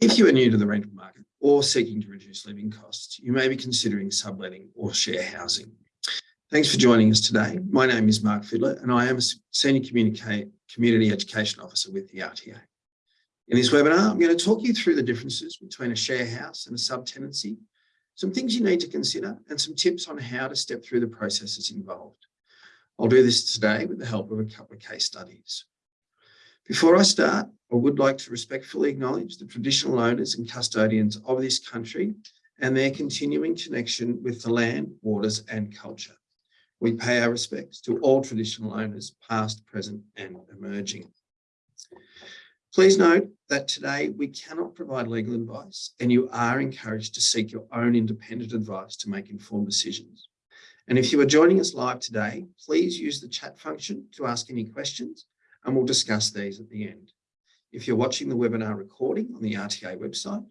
If you are new to the rental market or seeking to reduce living costs, you may be considering subletting or share housing. Thanks for joining us today. My name is Mark Fiddler and I am a Senior Community Education Officer with the RTA. In this webinar, I'm going to talk you through the differences between a share house and a subtenancy, some things you need to consider and some tips on how to step through the processes involved. I'll do this today with the help of a couple of case studies. Before I start, I would like to respectfully acknowledge the traditional owners and custodians of this country and their continuing connection with the land, waters and culture. We pay our respects to all traditional owners, past, present and emerging. Please note that today we cannot provide legal advice and you are encouraged to seek your own independent advice to make informed decisions. And if you are joining us live today, please use the chat function to ask any questions and we'll discuss these at the end. If you're watching the webinar recording on the RTA website,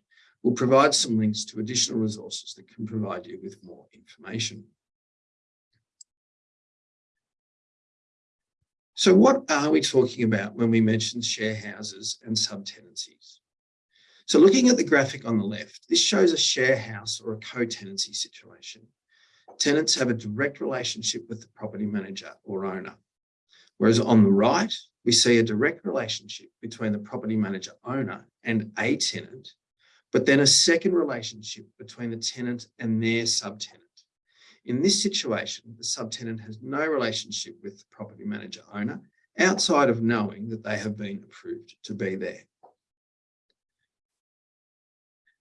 we'll provide some links to additional resources that can provide you with more information. So what are we talking about when we mention share houses and subtenancies? So looking at the graphic on the left, this shows a share house or a co-tenancy situation. Tenants have a direct relationship with the property manager or owner. Whereas on the right, we see a direct relationship between the property manager owner and a tenant, but then a second relationship between the tenant and their subtenant. In this situation, the subtenant has no relationship with the property manager owner outside of knowing that they have been approved to be there.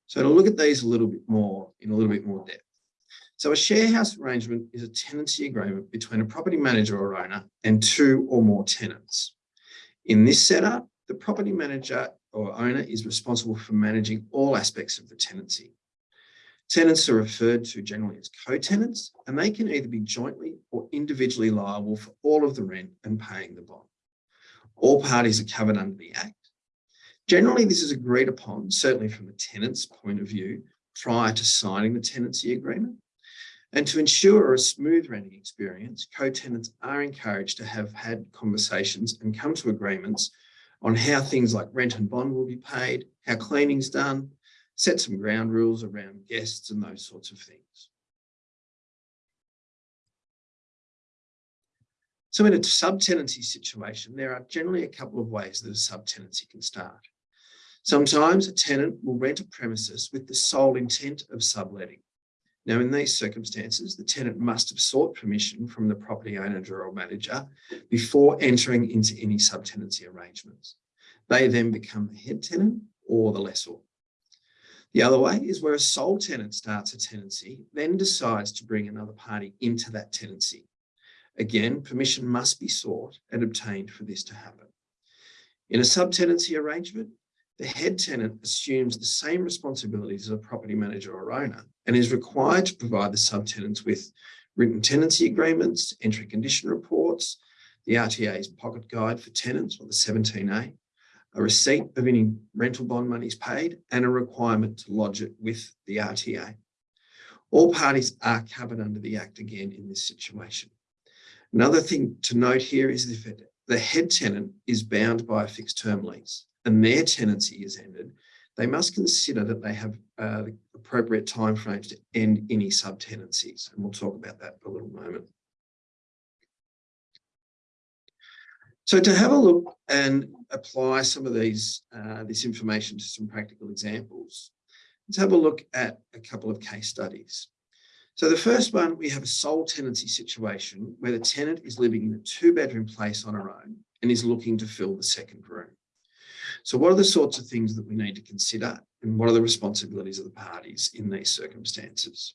So to look at these a little bit more in a little bit more depth. So a share house arrangement is a tenancy agreement between a property manager or owner and two or more tenants. In this setup, the property manager or owner is responsible for managing all aspects of the tenancy. Tenants are referred to generally as co-tenants, and they can either be jointly or individually liable for all of the rent and paying the bond. All parties are covered under the Act. Generally, this is agreed upon, certainly from the tenant's point of view, prior to signing the tenancy agreement. And to ensure a smooth renting experience, co-tenants are encouraged to have had conversations and come to agreements on how things like rent and bond will be paid, how cleaning's done, set some ground rules around guests and those sorts of things. So in a subtenancy situation, there are generally a couple of ways that a subtenancy can start. Sometimes a tenant will rent a premises with the sole intent of subletting. Now, in these circumstances, the tenant must have sought permission from the property owner or manager before entering into any subtenancy arrangements. They then become the head tenant or the lessor. The other way is where a sole tenant starts a tenancy, then decides to bring another party into that tenancy. Again, permission must be sought and obtained for this to happen. In a subtenancy arrangement, the head tenant assumes the same responsibilities as a property manager or owner and is required to provide the subtenants with written tenancy agreements, entry condition reports, the RTA's pocket guide for tenants or the 17A, a receipt of any rental bond monies paid and a requirement to lodge it with the RTA. All parties are covered under the Act again in this situation. Another thing to note here is if the head tenant is bound by a fixed term lease and their tenancy is ended, they must consider that they have uh, appropriate timeframes to end any subtenancies. And we'll talk about that in a little moment. So to have a look and apply some of these uh, this information to some practical examples, let's have a look at a couple of case studies. So the first one, we have a sole tenancy situation where the tenant is living in a two bedroom place on her own and is looking to fill the second room. So what are the sorts of things that we need to consider and what are the responsibilities of the parties in these circumstances?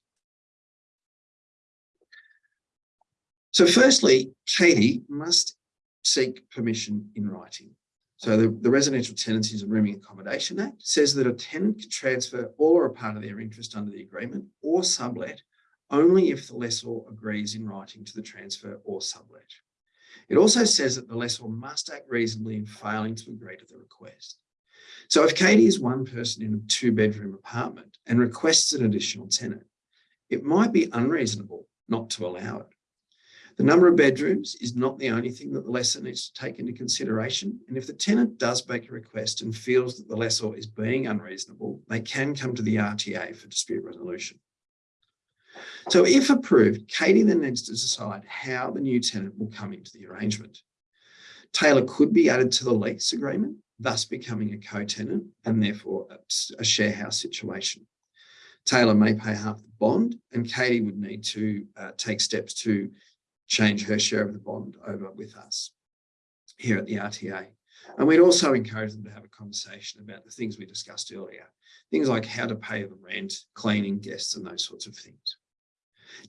So firstly, Katie must seek permission in writing. So the, the Residential Tenancies and Rooming Accommodation Act says that a tenant can transfer all or a part of their interest under the agreement or sublet only if the lessor agrees in writing to the transfer or sublet. It also says that the lessor must act reasonably in failing to agree to the request. So if Katie is one person in a two bedroom apartment and requests an additional tenant, it might be unreasonable not to allow it. The number of bedrooms is not the only thing that the lessor needs to take into consideration. And if the tenant does make a request and feels that the lessor is being unreasonable, they can come to the RTA for dispute resolution. So if approved, Katie then needs to decide how the new tenant will come into the arrangement. Taylor could be added to the lease agreement, thus becoming a co-tenant and therefore a share house situation. Taylor may pay half the bond and Katie would need to uh, take steps to change her share of the bond over with us here at the RTA. And we'd also encourage them to have a conversation about the things we discussed earlier, things like how to pay the rent, cleaning, guests, and those sorts of things.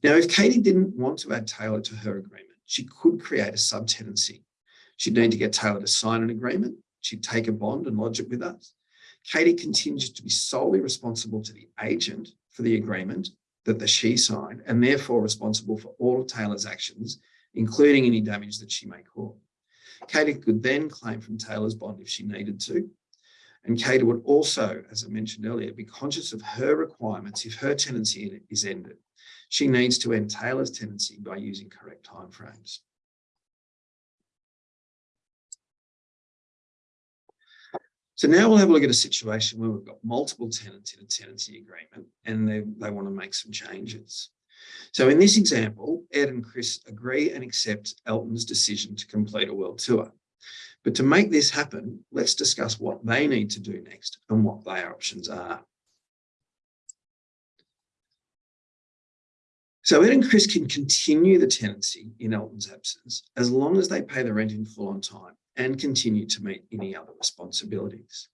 Now, if Katie didn't want to add Taylor to her agreement, she could create a subtenancy. She'd need to get Taylor to sign an agreement. She'd take a bond and lodge it with us. Katie continues to be solely responsible to the agent for the agreement that the she signed and therefore responsible for all of Taylor's actions, including any damage that she may cause. Katie could then claim from Taylor's bond if she needed to. And Katie would also, as I mentioned earlier, be conscious of her requirements if her tenancy is ended. She needs to end Taylor's tenancy by using correct timeframes. So now we'll have a look at a situation where we've got multiple tenants in a tenancy agreement and they, they want to make some changes. So in this example, Ed and Chris agree and accept Elton's decision to complete a world tour. But to make this happen, let's discuss what they need to do next and what their options are. So Ed and Chris can continue the tenancy in Elton's absence as long as they pay the rent in full on time and continue to meet any other responsibilities.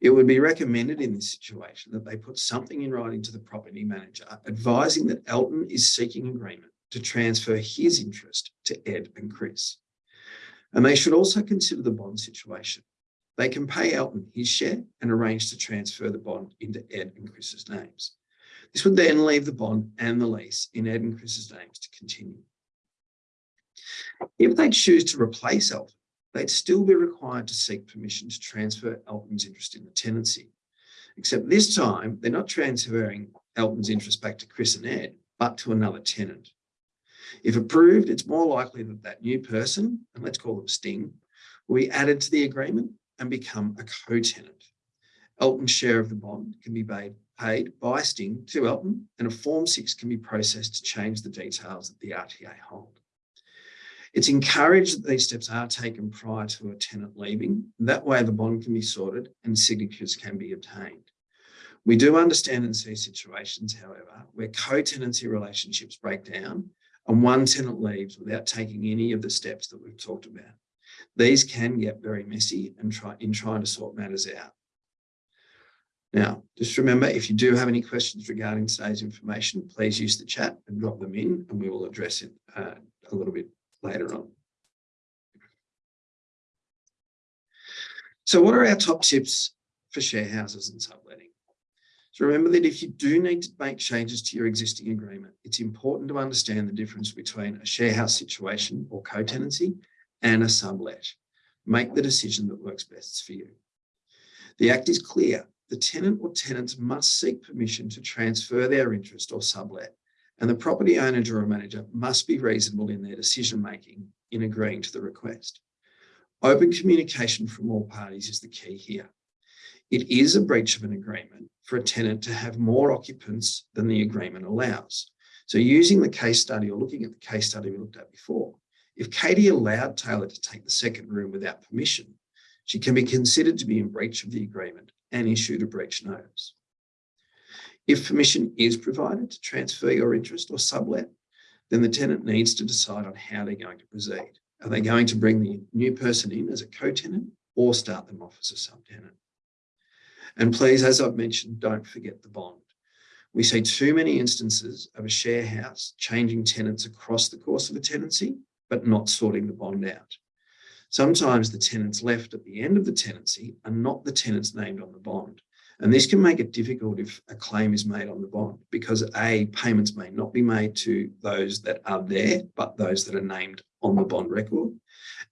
It would be recommended in this situation that they put something in writing to the property manager advising that Elton is seeking agreement to transfer his interest to Ed and Chris. And they should also consider the bond situation. They can pay Elton his share and arrange to transfer the bond into Ed and Chris's names. This would then leave the bond and the lease in Ed and Chris's names to continue. If they choose to replace Elton, they'd still be required to seek permission to transfer Elton's interest in the tenancy. Except this time, they're not transferring Elton's interest back to Chris and Ed, but to another tenant. If approved, it's more likely that that new person, and let's call them Sting, will be added to the agreement and become a co-tenant. Elton's share of the bond can be paid, paid by Sting to Elton, and a Form 6 can be processed to change the details that the RTA hold. It's encouraged that these steps are taken prior to a tenant leaving. That way the bond can be sorted and signatures can be obtained. We do understand and see situations, however, where co-tenancy relationships break down and one tenant leaves without taking any of the steps that we've talked about. These can get very messy and try, in trying to sort matters out. Now, just remember, if you do have any questions regarding today's information, please use the chat and drop them in and we will address it uh, a little bit later on. So what are our top tips for share houses and subletting? So remember that if you do need to make changes to your existing agreement, it's important to understand the difference between a share house situation or co-tenancy and a sublet. Make the decision that works best for you. The Act is clear. The tenant or tenants must seek permission to transfer their interest or sublet and the property owner or manager must be reasonable in their decision making in agreeing to the request. Open communication from all parties is the key here. It is a breach of an agreement for a tenant to have more occupants than the agreement allows. So using the case study or looking at the case study we looked at before, if Katie allowed Taylor to take the second room without permission, she can be considered to be in breach of the agreement and issued a breach notice. If permission is provided to transfer your interest or sublet, then the tenant needs to decide on how they're going to proceed. Are they going to bring the new person in as a co-tenant or start them off as a subtenant? And please, as I've mentioned, don't forget the bond. We see too many instances of a share house changing tenants across the course of a tenancy, but not sorting the bond out. Sometimes the tenants left at the end of the tenancy are not the tenants named on the bond. And this can make it difficult if a claim is made on the bond because A, payments may not be made to those that are there, but those that are named on the bond record.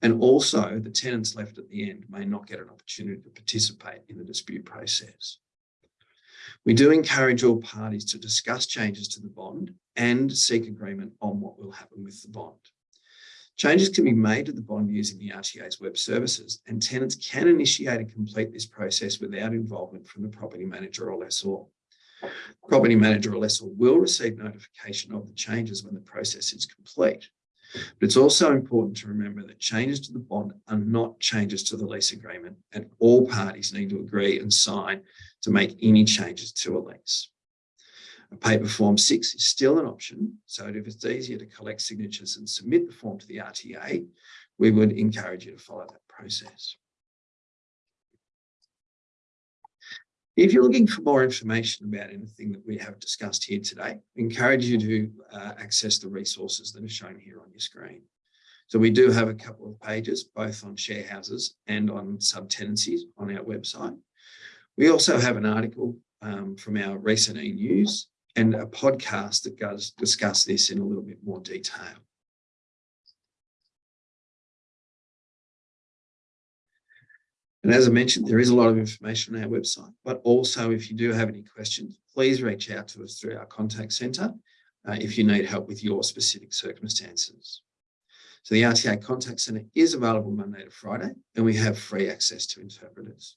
And also the tenants left at the end may not get an opportunity to participate in the dispute process. We do encourage all parties to discuss changes to the bond and seek agreement on what will happen with the bond. Changes can be made to the bond using the RTA's web services and tenants can initiate and complete this process without involvement from the property manager or lessor. Property manager or lessor will receive notification of the changes when the process is complete. But it's also important to remember that changes to the bond are not changes to the lease agreement and all parties need to agree and sign to make any changes to a lease. A paper form six is still an option. So if it's easier to collect signatures and submit the form to the RTA, we would encourage you to follow that process. If you're looking for more information about anything that we have discussed here today, we encourage you to uh, access the resources that are shown here on your screen. So we do have a couple of pages, both on share houses and on subtenancies on our website. We also have an article um, from our recent e-news and a podcast that does discuss this in a little bit more detail. And as I mentioned, there is a lot of information on our website, but also if you do have any questions, please reach out to us through our contact centre uh, if you need help with your specific circumstances. So the RTA contact centre is available Monday to Friday and we have free access to interpreters.